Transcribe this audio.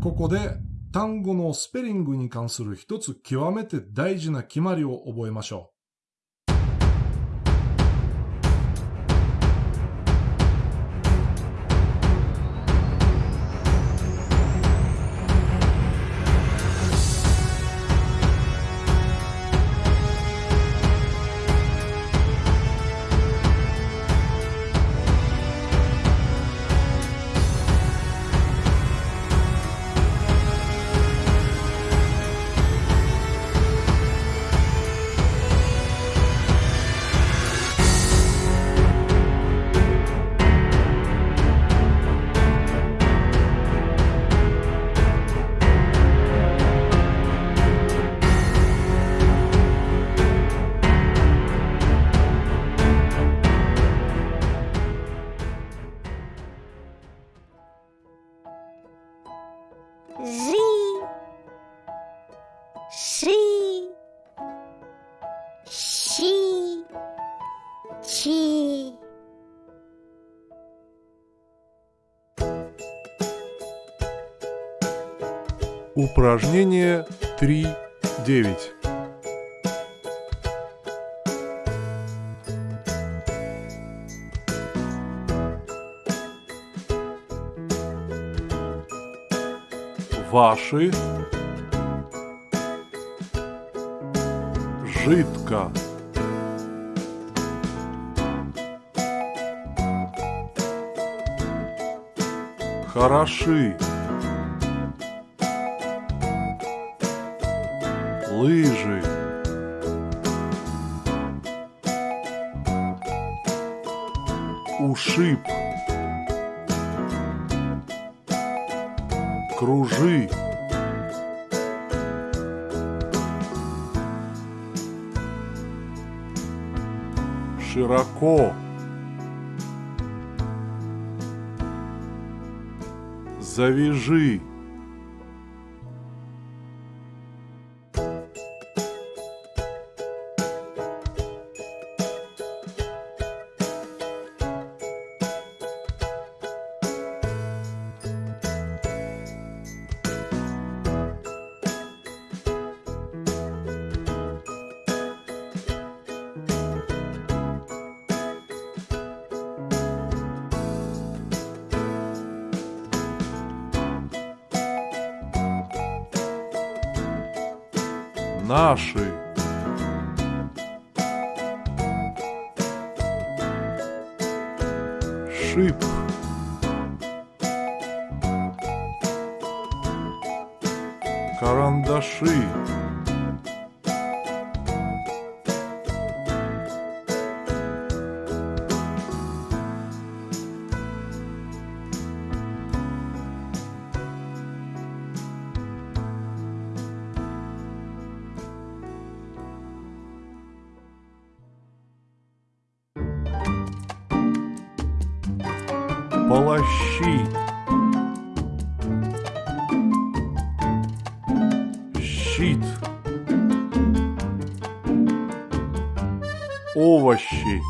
ここで単語のスペリングに関する一つ極めて大事な決まりを覚えましょう。Жи. Ши. Щи. Чи. Упражнение 3.9 Ваши. Жидко. Хороши. Лыжи. Ушиб Кружи. Широко. Завяжи Наши. Шип. Карандаши Полощи Щит. Овощи